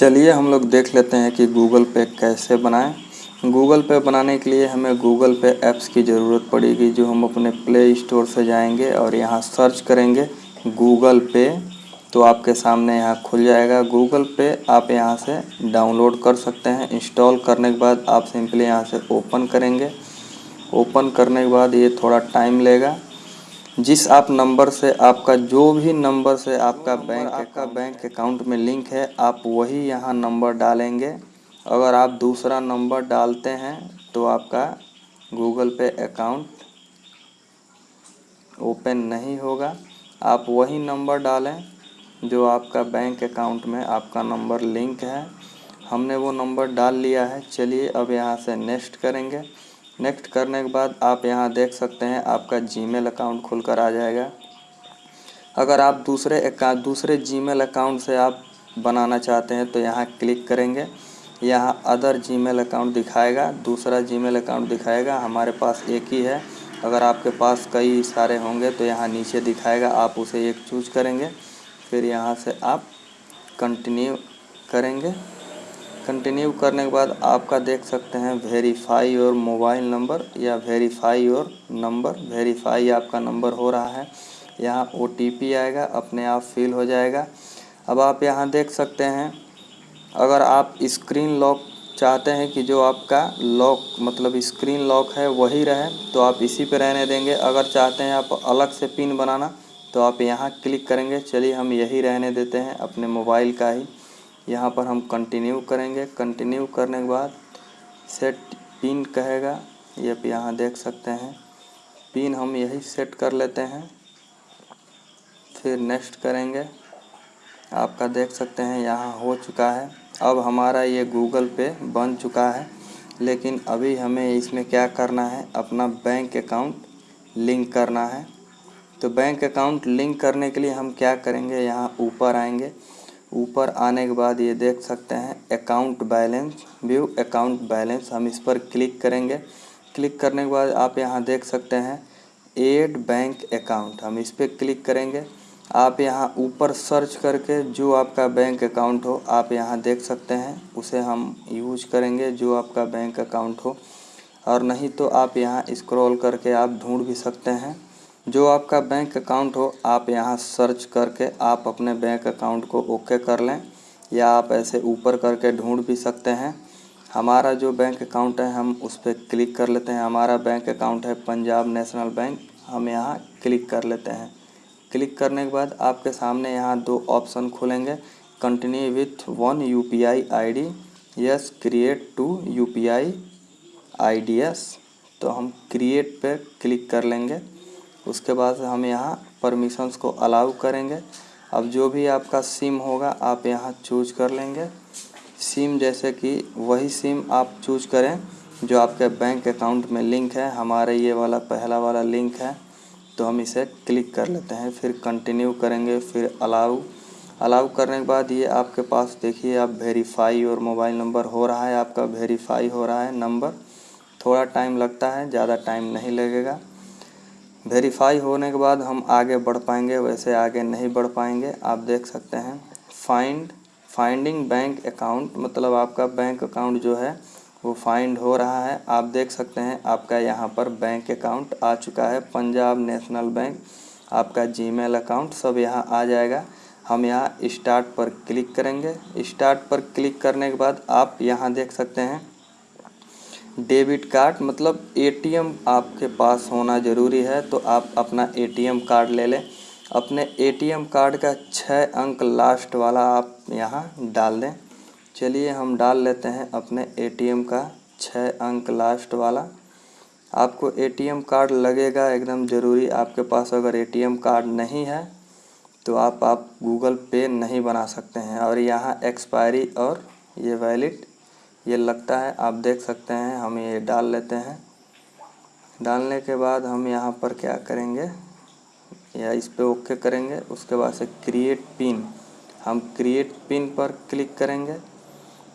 चलिए हम लोग देख लेते हैं कि गूगल पे कैसे बनाएँ। गूगल पे बनाने के लिए हमें गूगल पे ऐप्स की ज़रूरत पड़ेगी, जो हम अपने प्ले स्टोर से जाएँगे और यहाँ सर्च करेंगे गूगल पे तो आपके सामने यहाँ खुल जाएगा। गूगल पे आप यहाँ से डाउनलोड कर सकते हैं। इंस्टॉल करने के बाद आप सिंपली यहाँ से ओपन करेंगे। ओपन करने के बाद ये थोड़ा टाइम लेगा। जिस आप नंबर से आपका जो भी नंबर से आपका बैंक आपका बैंक अकाउंट में लिंक है आप वही यहाँ नंबर डालेंगे। अगर आप दूसरा नंबर डालते हैं तो आपका गूगल पे अकाउंट ओपन नहीं होगा। आप वही नंबर डालें जो आपका बैंक अकाउंट में आपका नंबर लिंक है। हमने वो नंबर डाल लिया है। चलिए अब यहाँ से नेक्स्ट करेंगे। नेक्स्ट करने के बाद आप यहाँ देख सकते हैं आपका जीमेल अकाउंट खुलकर आ जाएगा। अगर आप दूसरे दूसरे जीमेल अकाउंट से आप बनाना चाहते हैं तो यहाँ क्लिक करेंगे। यहाँ अदर जीमेल अकाउंट दिखाएगा, दूसरा जीमेल अकाउंट दिखाएगा, हमारे पास एक ही है। अगर आपके पास कई सारे होंगे तो यहाँ नीचे दिखाएगा, आप उसे एक चूज़ करेंगे। फिर यहाँ से आप कंटिन्यू करेंगे। कंटिन्यू करने के बाद आपका देख सकते हैं वेरीफाई और मोबाइल नंबर या वेरीफाई और नंबर वेरीफाई आपका नंबर हो रहा है। यहाँ ओटीपी आएगा, अपने आप फिल हो जाएगा। अब आप यहाँ देख सकते हैं, अगर आप स्क्रीन लॉक चाहते हैं कि जो आपका लॉक मतलब स्क्रीन लॉक है, वही रहे तो आप इसी पे रहने देंगे। अगर चाहते हैं आप अलग से पिन बनाना तो आप यहाँ क्लिक करेंगे। चलिए हम यही रहने देते हैं अपने मोबाइल का ही। यहाँ पर हम कंटिन्यू करेंगे। कंटिन्यू करने के बाद सेट पिन कहेगा। ये आप यहाँ देख सकते हैं। पिन हम यही सेट कर लेते हैं। फिर नेक्स्ट करेंगे। आपका देख सकते हैं यहाँ हो चुका है। अब हमारा ये गूगल पे बन चुका है। लेकिन अभी हमें इसमें क्या करना है? अपना बैंक अकाउंट लिंक करना है। तो बैंक अकाउंट लिंक करने के लिए हम क्या करेंगे? यहाँ ऊपर आएँगे। ऊपर आने के बाद ये देख सकते हैं account balance view account balance हम इस पर क्लिक करेंगे। क्लिक करने के बाद आप यहाँ देख सकते हैं एड बैंक अकाउंट हम इस पर क्लिक करेंगे। आप यहाँ ऊपर सर्च करके जो आपका बैंक अकाउंट हो, आप यहाँ देख सकते हैं, उसे हम यूज़ करेंगे जो आपका बैंक अकाउंट हो। और नहीं तो आप यहाँ स्क्रॉल करके आप ढूंढ भी सकते हैं। जो आपका बैंक अकाउंट हो, आप यहाँ सर्च करके आप अपने बैंक अकाउंट को ओके कर लें, या आप ऐसे ऊपर करके ढूंढ भी सकते हैं। हमारा जो बैंक अकाउंट है, हम उस पर क्लिक कर लेते हैं। हमारा बैंक अकाउंट है पंजाब नेशनल बैंक, हम यहाँ क्लिक कर लेते हैं। क्लिक करने के बाद आपके सामने यहाँ दो ऑप्शन खुलेंगे continue with one U P I I D yes create two U P I I D S तो हम क्रिएट पे क्लिक कर लेंगे। उसके बाद हम यहाँ परमिशंस को अलाउ करेंगे। अब जो भी आपका सिम होगा, आप यहाँ चूज़ कर लेंगे। सिम जैसे कि वही सिम आप चूज़ करें, जो आपके बैंक अकाउंट में लिंक है। हमारे ये वाला, पहला वाला लिंक है तो हम इसे क्लिक कर लेते हैं। फिर कंटिन्यू करेंगे, फिर अलाउ अलाउ करने के बाद ये आपके पास देखिए, आप वेरीफाई और मोबाइल नंबर हो रहा है, आपका वेरीफाई हो रहा है नंबर थोड़ा टाइम लगता है, ज़्यादा टाइम नहीं लगेगा। वेरीफाई होने के बाद हम आगे बढ़ पाएँगे, वैसे आगे नहीं बढ़ पाएँगे। आप देख सकते हैं फाइंड फाइंडिंग बैंक अकाउंट मतलब आपका बैंक अकाउंट जो है, वो फाइंड हो रहा है। आप देख सकते हैं, आपका यहाँ पर बैंक अकाउंट आ चुका है, पंजाब नेशनल बैंक आपका जीमेल अकाउंट सब यहाँ आ जाएगा। हम यहाँ स्टार्ट पर क्लिक करेंगे। स्टार्ट पर क्लिक करने के बाद आप यहाँ देख सकते हैं डेबिट कार्ड मतलब एटीएम आपके पास होना ज़रूरी है तो आप अपना एटीएम कार्ड ले लें। अपने एटीएम कार्ड का छः अंक लास्ट वाला आप यहाँ डाल दें। चलिए हम डाल लेते हैं अपने एटीएम का छः अंक लास्ट वाला। आपको एटीएम कार्ड लगेगा, एकदम ज़रूरी। आपके पास अगर एटीएम कार्ड नहीं है तो आप आप गूगल पे नहीं बना सकते हैं। और यहाँ एक्सपायरी और ये वैलिड ये लगता है, आप देख सकते हैं, हम ये डाल लेते हैं। डालने के बाद हम यहाँ पर क्या करेंगे? या इस पर ओके करेंगे, उसके बाद से क्रिएट पिन हम क्रिएट पिन पर क्लिक करेंगे।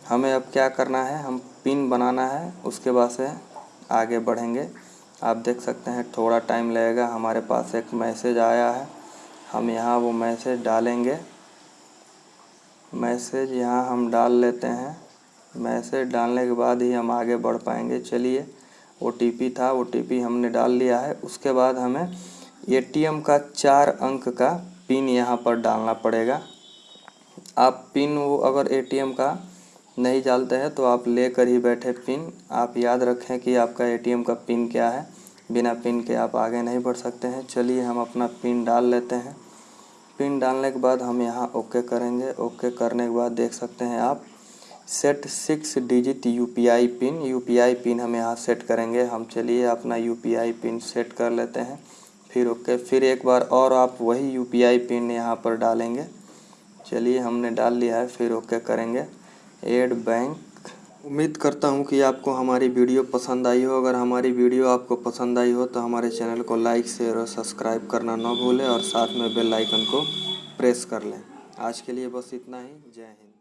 हमें अब क्या करना है, हम पिन बनाना है, उसके बाद से आगे बढ़ेंगे। आप देख सकते हैं, थोड़ा टाइम लगेगा, हमारे पास एक मैसेज आया है। हम यहाँ वो मैसेज डालेंगे। मैसेज यहाँ हम डाल लेते हैं। मैसेज डालने के बाद ही हम आगे बढ़ पाएँगे। चलिए ओ था ओ हमने डाल लिया है। उसके बाद हमें एटीएम का चार अंक का पिन यहाँ पर डालना पड़ेगा। आप पिन वो अगर एटीएम का नहीं डालते हैं तो आप लेकर ही बैठे पिन। आप याद रखें कि आपका एटीएम का पिन क्या है। बिना पिन के आप आगे नहीं बढ़ सकते हैं। चलिए, हम अपना पिन डाल लेते हैं। पिन डालने के बाद हम यहाँ ओके करेंगे। ओके करने के बाद देख सकते हैं आप set six digit UPI pin. UPI pin हम यहाँ सेट करेंगे। हम चलिए अपना यूपीआई पिन सेट कर लेते हैं। फिर ओके, फिर एक बार और आप वही यूपीआई पिन यहाँ पर डालेंगे। चलिए, हमने डाल लिया है, फिर ओके करेंगे। एड बैंक उम्मीद करता हूँ कि आपको हमारी वीडियो पसंद आई हो। अगर हमारी वीडियो आपको पसंद आई हो तो हमारे चैनल को लाइक, शेयर और सब्सक्राइब करना ना भूलें और साथ में बेल आइकन को प्रेस कर लें। आज के लिए बस इतना ही। जय हिंद।